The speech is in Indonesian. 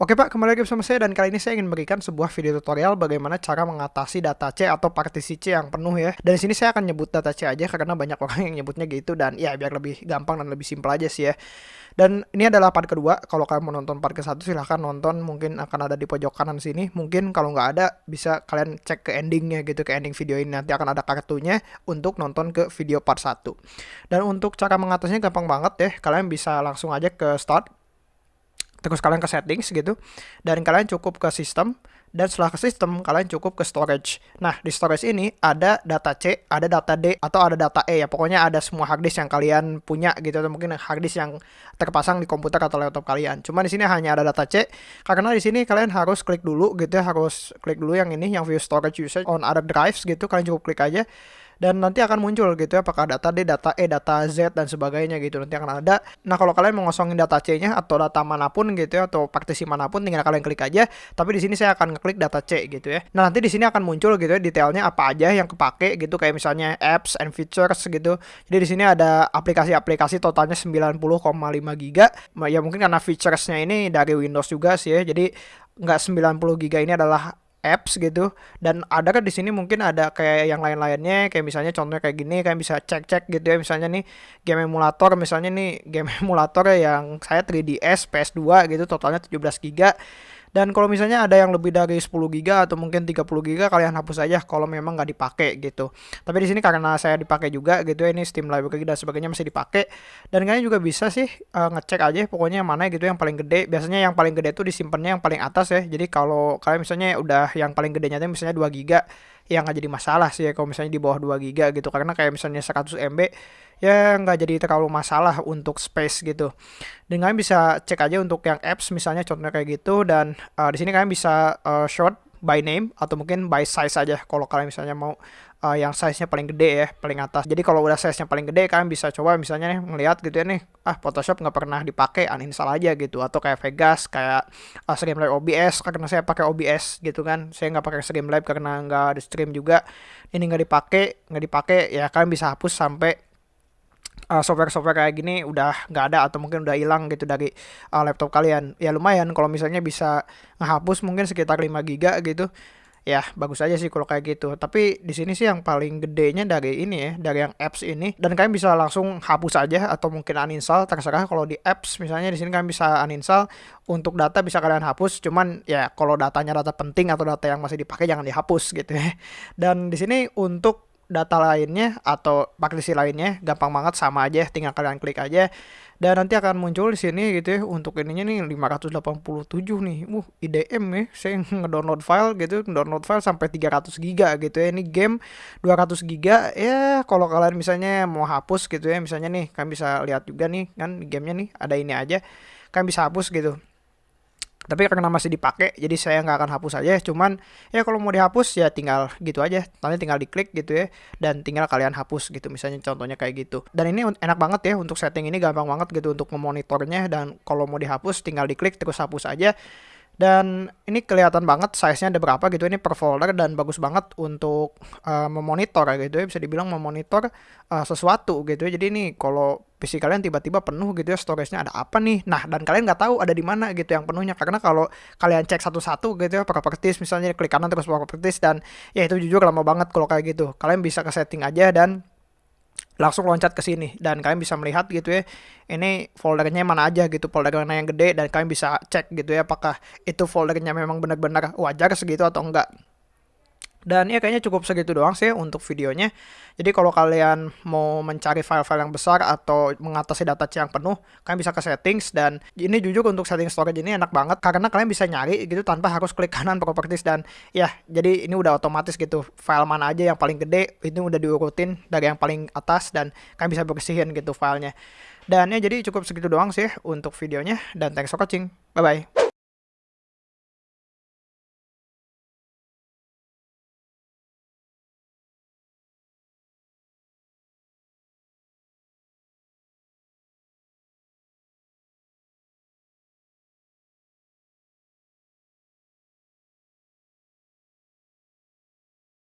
Oke Pak, kembali lagi bersama saya dan kali ini saya ingin memberikan sebuah video tutorial bagaimana cara mengatasi data C atau partisi C yang penuh ya. Dan di sini saya akan nyebut data C aja karena banyak orang yang nyebutnya gitu dan ya biar lebih gampang dan lebih simpel aja sih ya. Dan ini adalah part kedua. Kalau kalian mau nonton part ke satu silahkan nonton. Mungkin akan ada di pojok kanan sini. Mungkin kalau nggak ada bisa kalian cek ke endingnya gitu ke ending video ini nanti akan ada kartunya untuk nonton ke video part 1. Dan untuk cara mengatasinya gampang banget ya. Kalian bisa langsung aja ke start terus kalian ke settings gitu dan kalian cukup ke sistem dan setelah ke sistem kalian cukup ke storage. Nah, di storage ini ada data C, ada data D atau ada data E ya. Pokoknya ada semua hard disk yang kalian punya gitu atau mungkin hard disk yang terpasang di komputer atau laptop kalian. Cuma di sini hanya ada data C karena di sini kalian harus klik dulu gitu harus klik dulu yang ini yang view storage usage on other drives gitu. Kalian cukup klik aja dan nanti akan muncul gitu ya apakah data D, data E, data Z dan sebagainya gitu nanti akan ada. Nah kalau kalian mau ngosongin data C-nya atau data mana pun gitu ya atau partisi mana pun tinggal kalian klik aja. Tapi di sini saya akan ngeklik data C gitu ya. Nah nanti di sini akan muncul gitu ya detailnya apa aja yang kepake gitu kayak misalnya apps and features gitu. Jadi di sini ada aplikasi-aplikasi totalnya 90,5 giga. Ya mungkin karena featuresnya ini dari Windows juga sih ya. Jadi nggak 90 giga ini adalah apps gitu. Dan ada kan di sini mungkin ada kayak yang lain-lainnya kayak misalnya contohnya kayak gini kayak bisa cek-cek gitu ya. Misalnya nih game emulator misalnya nih game emulator yang saya 3DS PS2 gitu totalnya 17 GB dan kalau misalnya ada yang lebih dari 10 GB atau mungkin 30 GB kalian hapus aja kalau memang nggak dipakai gitu. Tapi di sini karena saya dipakai juga gitu ya ini Steam Library dan sebagainya masih dipakai dan kalian juga bisa sih uh, ngecek aja pokoknya yang mana gitu yang paling gede. Biasanya yang paling gede itu disimpannya yang paling atas ya. Jadi kalau kalian misalnya udah yang paling gedenya itu misalnya 2 GB ya nggak jadi masalah sih ya kalau misalnya di bawah 2 GB gitu karena kayak misalnya 100 MB ya nggak jadi terlalu masalah untuk space gitu. Kalian bisa cek aja untuk yang apps misalnya contohnya kayak gitu dan uh, di sini kalian bisa uh, short by name atau mungkin by size aja kalau kalian misalnya mau uh, yang size-nya paling gede ya, paling atas. Jadi kalau udah size-nya paling gede kalian bisa coba misalnya nih ngelihat gitu ya nih, ah Photoshop nggak pernah dipakai, uninstall aja gitu atau kayak Vegas, kayak uh, Streamlabs OBS karena saya pakai OBS gitu kan. Saya nggak pakai Streamlabs karena nggak di stream juga. Ini nggak dipakai, nggak dipakai ya kalian bisa hapus sampai uh, software-software kayak gini udah nggak ada atau mungkin udah hilang gitu dari uh, laptop kalian. Ya lumayan kalau misalnya bisa ngehapus mungkin sekitar 5 giga gitu. Ya, bagus aja sih kalau kayak gitu. Tapi di sini sih yang paling gedenya dari ini ya, dari yang apps ini dan kalian bisa langsung hapus aja atau mungkin uninstall terserah kalau di apps misalnya di sini kalian bisa uninstall untuk data bisa kalian hapus cuman ya kalau datanya data penting atau data yang masih dipakai jangan dihapus gitu ya. Dan di sini untuk data lainnya atau partisi lainnya gampang banget sama aja tinggal kalian klik aja. Dan nanti akan muncul di sini gitu ya untuk ininya nih 587 nih. Uh IDM nih saya ngedownload file gitu download file sampai 300 giga gitu ya. Ini game 200 giga ya kalau kalian misalnya mau hapus gitu ya misalnya nih kalian bisa lihat juga nih kan gamenya nih ada ini aja. Kalian bisa hapus gitu tapi karena masih dipakai jadi saya nggak akan hapus aja cuman ya kalau mau dihapus ya tinggal gitu aja. Nanti tinggal diklik gitu ya dan tinggal kalian hapus gitu misalnya contohnya kayak gitu. Dan ini enak banget ya untuk setting ini gampang banget gitu untuk memonitornya. Dan kalau mau dihapus tinggal diklik terus hapus aja. Dan ini kelihatan banget size-nya ada berapa gitu. Ini per folder dan bagus banget untuk uh, memonitor gitu ya. Bisa dibilang memonitor uh, sesuatu gitu ya. Jadi ini kalau PC kalian tiba-tiba penuh gitu ya storage-nya ada apa nih? Nah dan kalian nggak tahu ada di mana gitu yang penuhnya. Karena kalau kalian cek satu-satu gitu ya properties misalnya klik kanan terus properties dan ya itu jujur lama banget kalau kayak gitu. Kalian bisa ke setting aja dan langsung loncat ke sini. Dan kalian bisa melihat gitu ya ini foldernya mana aja gitu folder mana yang gede dan kalian bisa cek gitu ya apakah itu foldernya memang benar-benar wajar segitu atau enggak dan ya kayaknya cukup segitu doang sih untuk videonya. Jadi kalau kalian mau mencari file-file yang besar atau mengatasi data yang penuh, kalian bisa ke settings dan ini jujur untuk setting storage ini enak banget karena kalian bisa nyari gitu tanpa harus klik kanan properties dan ya jadi ini udah otomatis gitu file mana aja yang paling gede ini udah diurutin dari yang paling atas dan kalian bisa bersihin gitu filenya. Dan ya jadi cukup segitu doang sih untuk videonya dan thanks for watching. Bye bye.